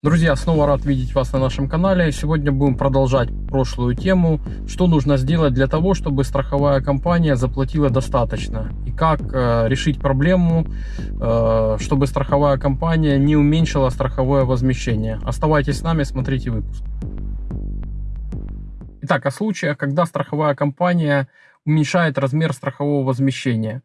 Друзья, снова рад видеть вас на нашем канале. Сегодня будем продолжать прошлую тему, что нужно сделать для того, чтобы страховая компания заплатила достаточно. И как э, решить проблему, э, чтобы страховая компания не уменьшила страховое возмещение. Оставайтесь с нами, смотрите выпуск. Итак, о случаях, когда страховая компания уменьшает размер страхового возмещения.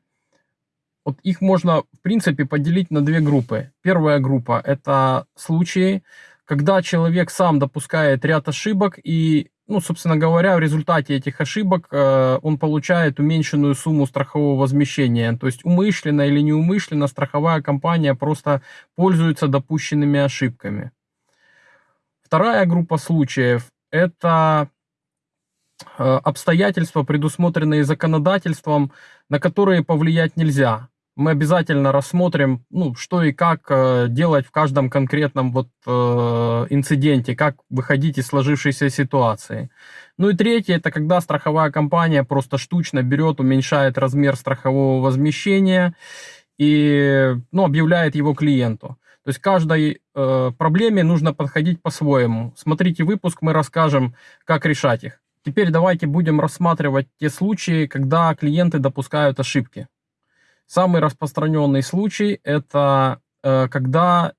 Вот их можно, в принципе, поделить на две группы. Первая группа – это случаи, когда человек сам допускает ряд ошибок и, ну, собственно говоря, в результате этих ошибок э, он получает уменьшенную сумму страхового возмещения. То есть умышленно или неумышленно страховая компания просто пользуется допущенными ошибками. Вторая группа случаев – это э, обстоятельства, предусмотренные законодательством, на которые повлиять нельзя мы обязательно рассмотрим, ну, что и как э, делать в каждом конкретном вот э, инциденте, как выходить из сложившейся ситуации. Ну и третье, это когда страховая компания просто штучно берет, уменьшает размер страхового возмещения и, ну, объявляет его клиенту. То есть каждой э, проблеме нужно подходить по-своему. Смотрите выпуск, мы расскажем, как решать их. Теперь давайте будем рассматривать те случаи, когда клиенты допускают ошибки. Самый распространенный случай – это э, когда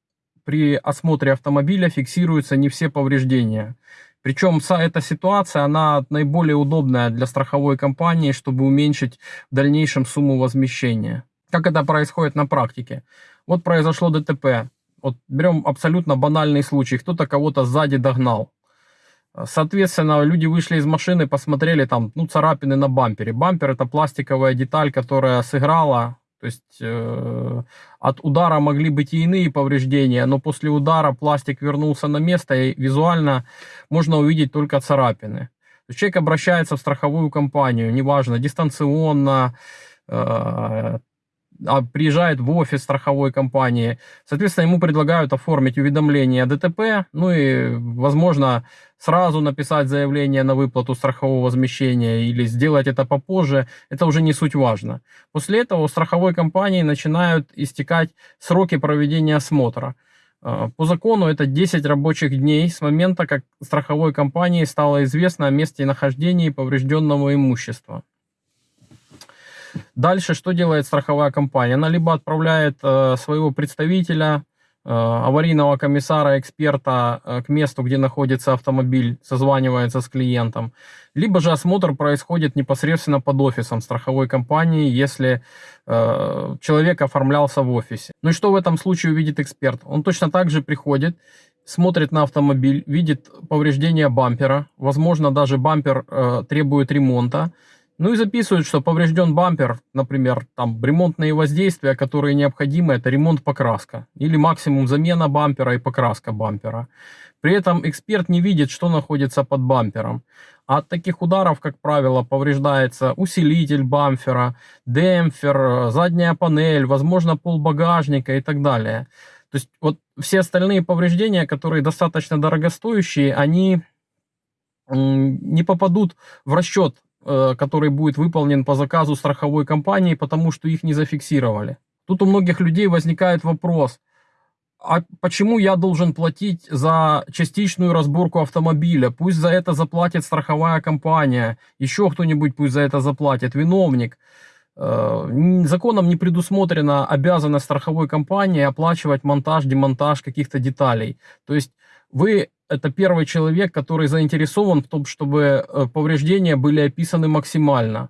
при осмотре автомобиля фиксируются не все повреждения. Причем эта ситуация, она наиболее удобная для страховой компании, чтобы уменьшить в дальнейшем сумму возмещения. Как это происходит на практике? Вот произошло ДТП. Вот берем абсолютно банальный случай. Кто-то кого-то сзади догнал. Соответственно, люди вышли из машины, посмотрели там, ну, царапины на бампере. Бампер это пластиковая деталь, которая сыграла, то есть э, от удара могли быть и иные повреждения, но после удара пластик вернулся на место, и визуально можно увидеть только царапины. То есть человек обращается в страховую компанию, неважно, дистанционно, э, приезжает в офис страховой компании, соответственно, ему предлагают оформить уведомление о ДТП, ну и, возможно, сразу написать заявление на выплату страхового возмещения или сделать это попозже, это уже не суть важно. После этого у страховой компании начинают истекать сроки проведения осмотра. А, по закону это 10 рабочих дней с момента, как страховой компании стало известно о месте нахождения поврежденного имущества. Дальше что делает страховая компания? Она либо отправляет э, своего представителя, э, аварийного комиссара, эксперта э, к месту, где находится автомобиль, созванивается с клиентом, либо же осмотр происходит непосредственно под офисом страховой компании, если э, человек оформлялся в офисе. Ну и что в этом случае увидит эксперт? Он точно так же приходит, смотрит на автомобиль, видит повреждение бампера, возможно даже бампер э, требует ремонта, ну и записывают, что поврежден бампер, например, там ремонтные воздействия, которые необходимы, это ремонт покраска. Или максимум замена бампера и покраска бампера. При этом эксперт не видит, что находится под бампером. От таких ударов, как правило, повреждается усилитель бампера, демпфер, задняя панель, возможно, пол багажника и так далее. То есть вот все остальные повреждения, которые достаточно дорогостоящие, они не попадут в расчет который будет выполнен по заказу страховой компании, потому что их не зафиксировали. Тут у многих людей возникает вопрос, а почему я должен платить за частичную разборку автомобиля? Пусть за это заплатит страховая компания, еще кто-нибудь пусть за это заплатит, виновник. Э, законом не предусмотрена обязанность страховой компании оплачивать монтаж, демонтаж каких-то деталей. То есть вы это первый человек, который заинтересован в том, чтобы э, повреждения были описаны максимально.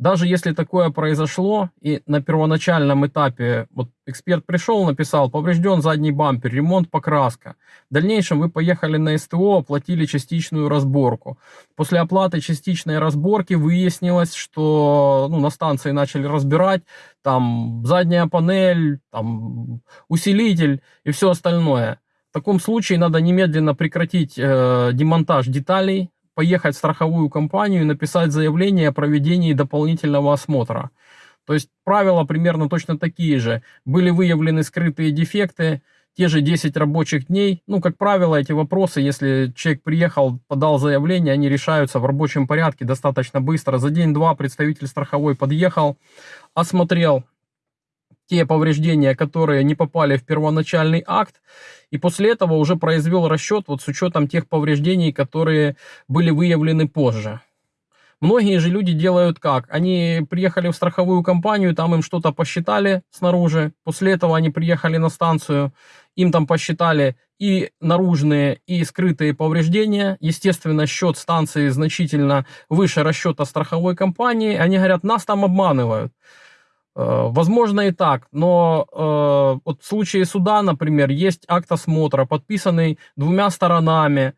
Даже если такое произошло, и на первоначальном этапе вот эксперт пришел, написал, поврежден задний бампер, ремонт, покраска. В дальнейшем вы поехали на СТО, оплатили частичную разборку. После оплаты частичной разборки выяснилось, что ну, на станции начали разбирать там задняя панель, там усилитель и все остальное. В таком случае надо немедленно прекратить э, демонтаж деталей, поехать в страховую компанию и написать заявление о проведении дополнительного осмотра. То есть правила примерно точно такие же. Были выявлены скрытые дефекты, те же 10 рабочих дней. Ну, как правило, эти вопросы, если человек приехал, подал заявление, они решаются в рабочем порядке достаточно быстро. За день-два представитель страховой подъехал, осмотрел те повреждения, которые не попали в первоначальный акт, и после этого уже произвел расчет вот с учетом тех повреждений, которые были выявлены позже. Многие же люди делают как? Они приехали в страховую компанию, там им что-то посчитали снаружи, после этого они приехали на станцию, им там посчитали и наружные, и скрытые повреждения. Естественно, счет станции значительно выше расчета страховой компании. Они говорят, нас там обманывают. Э, возможно и так, но э, вот в случае суда, например, есть акт осмотра, подписанный двумя сторонами.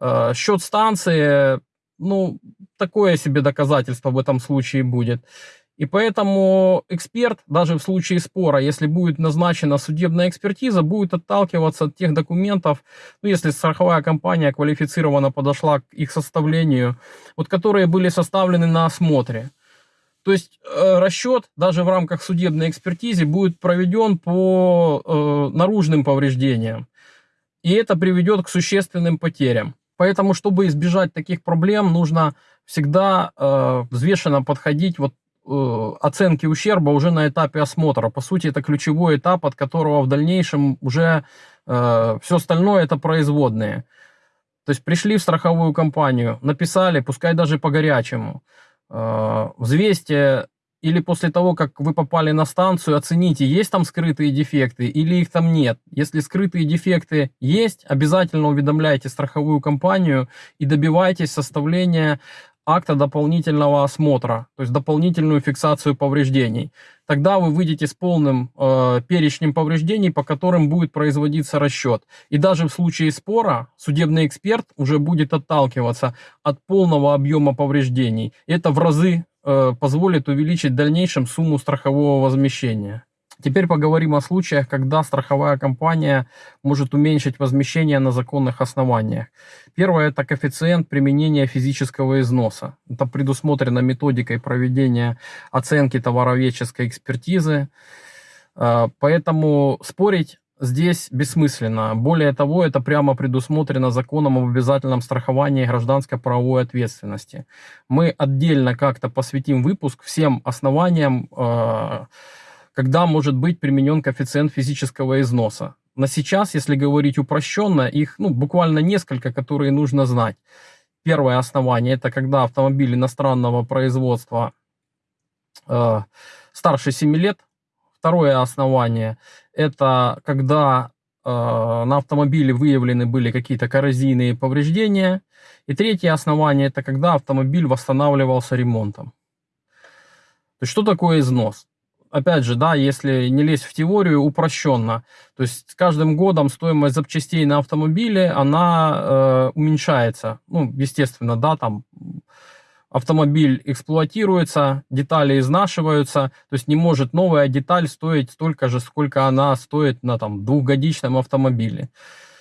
Э, счет станции ну, такое себе доказательство в этом случае будет. И поэтому эксперт, даже в случае спора, если будет назначена судебная экспертиза, будет отталкиваться от тех документов, ну, если страховая компания квалифицированно подошла к их составлению, вот которые были составлены на осмотре. То есть э, расчет даже в рамках судебной экспертизы будет проведен по э, наружным повреждениям. И это приведет к существенным потерям. Поэтому, чтобы избежать таких проблем, нужно всегда э, взвешенно подходить вот э, оценки ущерба уже на этапе осмотра. По сути, это ключевой этап, от которого в дальнейшем уже э, все остальное это производные. То есть пришли в страховую компанию, написали, пускай даже по горячему, взвесьте или после того, как вы попали на станцию, оцените, есть там скрытые дефекты или их там нет. Если скрытые дефекты есть, обязательно уведомляйте страховую компанию и добивайтесь составления акта дополнительного осмотра, то есть дополнительную фиксацию повреждений. Тогда вы выйдете с полным э, перечнем повреждений, по которым будет производиться расчет. И даже в случае спора судебный эксперт уже будет отталкиваться от полного объема повреждений. Это в разы Э, позволит увеличить в дальнейшем сумму страхового возмещения. Теперь поговорим о случаях, когда страховая компания может уменьшить возмещение на законных основаниях. Первое – это коэффициент применения физического износа. Это предусмотрено методикой проведения оценки товароведческой экспертизы. Э, поэтому спорить здесь бессмысленно. Более того, это прямо предусмотрено законом об обязательном страховании гражданской правовой ответственности. Мы отдельно как-то посвятим выпуск всем основаниям, э, когда может быть применен коэффициент физического износа. На сейчас, если говорить упрощенно, их ну, буквально несколько, которые нужно знать. Первое основание – это когда автомобиль иностранного производства э, старше 7 лет. Второе основание это когда э, на автомобиле выявлены были какие-то коррозийные повреждения. И третье основание, это когда автомобиль восстанавливался ремонтом. То есть, что такое износ? Опять же, да, если не лезть в теорию, упрощенно. То есть, с каждым годом стоимость запчастей на автомобиле, она э, уменьшается. Ну, естественно, да, там автомобиль эксплуатируется, детали изнашиваются, то есть не может новая деталь стоить столько же, сколько она стоит на там, двухгодичном автомобиле.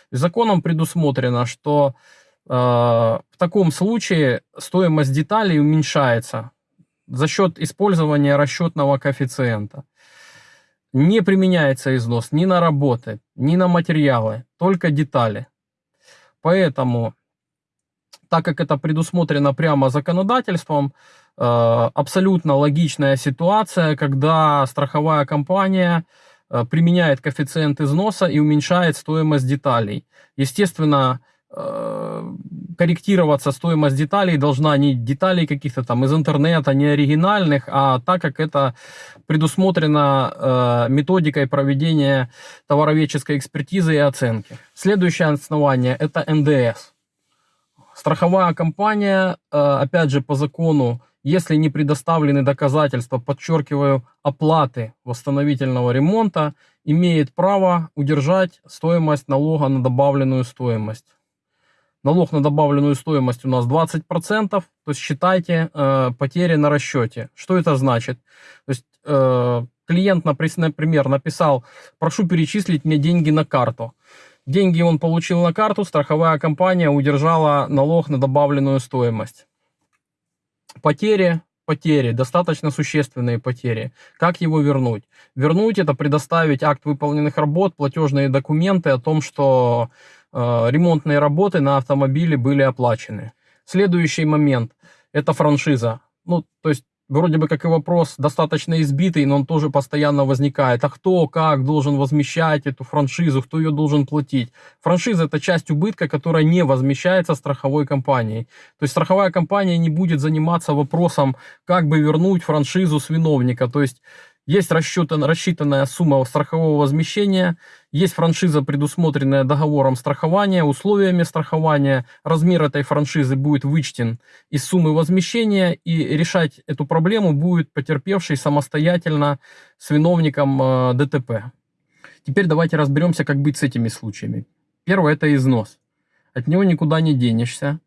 Законом предусмотрено, что э, в таком случае стоимость деталей уменьшается за счет использования расчетного коэффициента. Не применяется износ ни на работы, ни на материалы, только детали. Поэтому так как это предусмотрено прямо законодательством, э, абсолютно логичная ситуация, когда страховая компания э, применяет коэффициент износа и уменьшает стоимость деталей. Естественно, корректироваться стоимость деталей должна не деталей каких-то там из интернета, не оригинальных, а так как это предусмотрено методикой проведения товароведческой экспертизы и оценки. Следующее основание это НДС. Страховая компания, э, опять же, по закону, если не предоставлены доказательства, подчеркиваю, оплаты восстановительного ремонта, имеет право удержать стоимость налога на добавленную стоимость. Налог на добавленную стоимость у нас 20%, то есть считайте э, потери на расчете. Что это значит? То есть э, клиент, например, написал, прошу перечислить мне деньги на карту. Деньги он получил на карту, страховая компания удержала налог на добавленную стоимость. Потери, потери, достаточно существенные потери. Как его вернуть? Вернуть это предоставить акт выполненных работ, платежные документы о том, что ремонтные работы на автомобиле были оплачены. Следующий момент – это франшиза. Ну, то есть вроде бы как и вопрос достаточно избитый, но он тоже постоянно возникает. А кто, как должен возмещать эту франшизу, кто ее должен платить? Франшиза это часть убытка, которая не возмещается страховой компанией. То есть страховая компания не будет заниматься вопросом, как бы вернуть франшизу с виновника. То есть есть рассчитан, рассчитанная сумма страхового возмещения, есть франшиза, предусмотренная договором страхования, условиями страхования. Размер этой франшизы будет вычтен из суммы возмещения, и решать эту проблему будет потерпевший самостоятельно с виновником э, ДТП. Теперь давайте разберемся, как быть с этими случаями. Первое – это износ. От него никуда не денешься.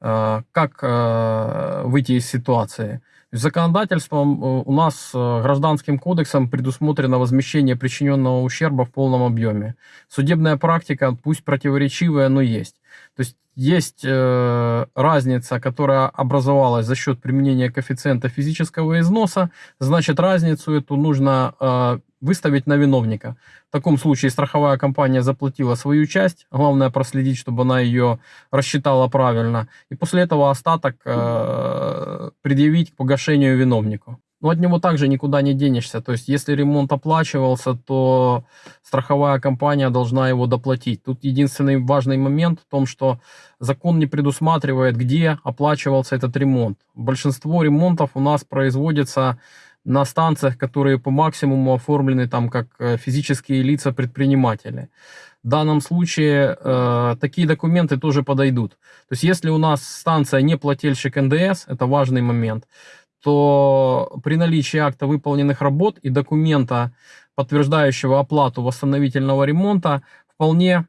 Э, как э, выйти из ситуации – Законодательством э, у нас гражданским кодексом предусмотрено возмещение причиненного ущерба в полном объеме. Судебная практика, пусть противоречивая, но есть. То есть есть э, разница, которая образовалась за счет применения коэффициента физического износа, значит разницу эту нужно э, выставить на виновника. В таком случае страховая компания заплатила свою часть, главное проследить, чтобы она ее рассчитала правильно, и после этого остаток э, предъявить к погашению виновнику. Но от него также никуда не денешься. То есть, если ремонт оплачивался, то страховая компания должна его доплатить. Тут единственный важный момент в том, что закон не предусматривает, где оплачивался этот ремонт. Большинство ремонтов у нас производится на станциях, которые по максимуму оформлены там как э, физические лица-предприниматели. В данном случае э, такие документы тоже подойдут. То есть если у нас станция не плательщик НДС, это важный момент, то при наличии акта выполненных работ и документа, подтверждающего оплату восстановительного ремонта, вполне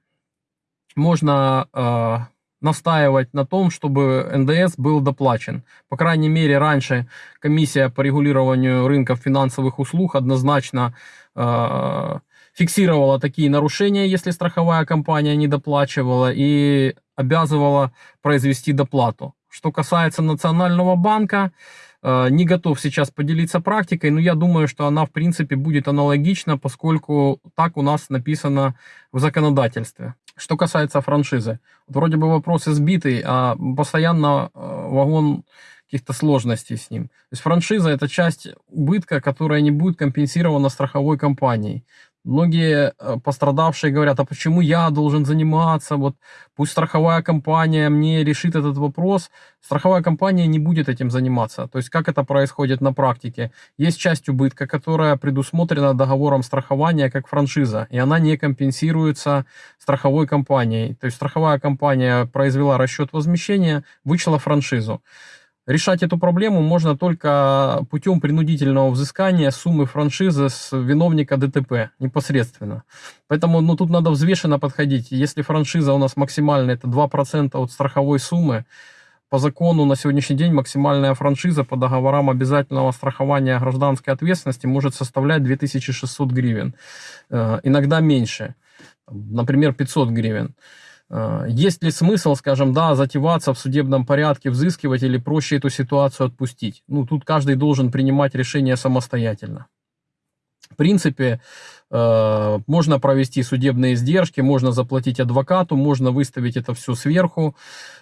можно э, настаивать на том, чтобы НДС был доплачен. По крайней мере, раньше комиссия по регулированию рынков финансовых услуг однозначно э, фиксировала такие нарушения, если страховая компания не доплачивала, и обязывала произвести доплату. Что касается Национального банка, э, не готов сейчас поделиться практикой, но я думаю, что она в принципе будет аналогична, поскольку так у нас написано в законодательстве. Что касается франшизы, вроде бы вопрос избитый, а постоянно э, вагон каких-то сложностей с ним. То есть франшиза это часть убытка, которая не будет компенсирована страховой компанией. Многие э, пострадавшие говорят, а почему я должен заниматься, вот пусть страховая компания мне решит этот вопрос. Страховая компания не будет этим заниматься. То есть как это происходит на практике? Есть часть убытка, которая предусмотрена договором страхования как франшиза, и она не компенсируется страховой компанией. То есть страховая компания произвела расчет возмещения, вычла франшизу. Решать эту проблему можно только путем принудительного взыскания суммы франшизы с виновника ДТП непосредственно. Поэтому ну, тут надо взвешенно подходить. Если франшиза у нас максимальная, это 2% от страховой суммы, по закону на сегодняшний день максимальная франшиза по договорам обязательного страхования гражданской ответственности может составлять 2600 гривен. Э, иногда меньше, например, 500 гривен. А, есть ли смысл, скажем, да, затеваться в судебном порядке, взыскивать или проще эту ситуацию отпустить? Ну, тут каждый должен принимать решение самостоятельно. В принципе, Э, можно провести судебные издержки, можно заплатить адвокату, можно выставить это все сверху.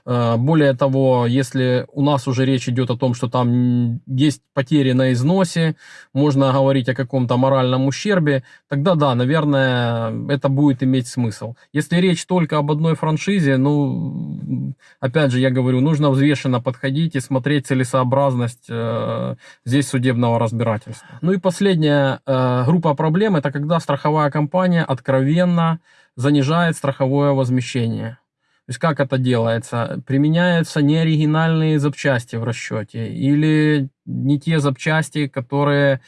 Э, более того, если у нас уже речь идет о том, что там есть потери на износе, можно говорить о каком-то моральном ущербе, тогда да, наверное, это будет иметь смысл. Если речь только об одной франшизе, ну, опять же, я говорю, нужно взвешенно подходить и смотреть целесообразность э, здесь судебного разбирательства. Ну и последняя э, группа проблем, это когда страховая компания откровенно занижает страховое возмещение. То есть как это делается? Применяются неоригинальные запчасти в расчете или не те запчасти, которые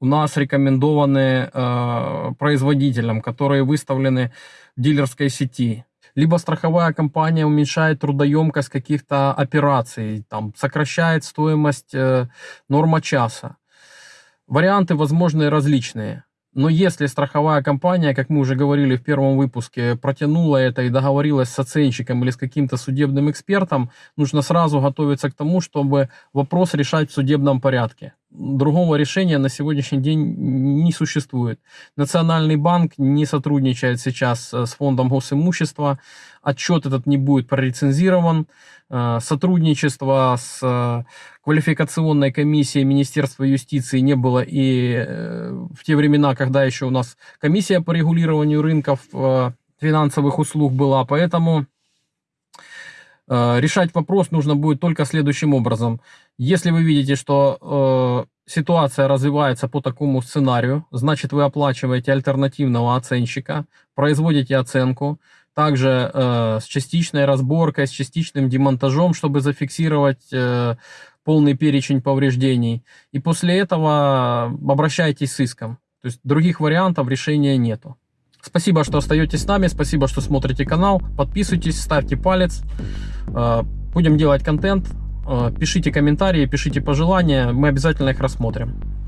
у нас рекомендованы э, производителям, которые выставлены в дилерской сети. Либо страховая компания уменьшает трудоемкость каких-то операций, там, сокращает стоимость э, норма часа. Варианты возможны различные. Но если страховая компания, как мы уже говорили в первом выпуске, протянула это и договорилась с оценщиком или с каким-то судебным экспертом, нужно сразу готовиться к тому, чтобы вопрос решать в судебном порядке. Другого решения на сегодняшний день не существует. Национальный банк не сотрудничает сейчас э, с фондом госимущества, отчет этот не будет прорецензирован, э, сотрудничество с э, квалификационной комиссией Министерства юстиции не было и в те времена, когда еще у нас комиссия по регулированию рынков финансовых услуг была, поэтому решать вопрос нужно будет только следующим образом. Если вы видите, что э, ситуация развивается по такому сценарию, значит вы оплачиваете альтернативного оценщика, производите оценку, также э, с частичной разборкой, с частичным демонтажом, чтобы зафиксировать э, полный перечень повреждений. И после этого обращайтесь с иском. То есть других вариантов решения нету. Спасибо, что остаетесь с нами, спасибо, что смотрите канал. Подписывайтесь, ставьте палец. Э, будем делать контент. Э, пишите комментарии, пишите пожелания, мы обязательно их рассмотрим.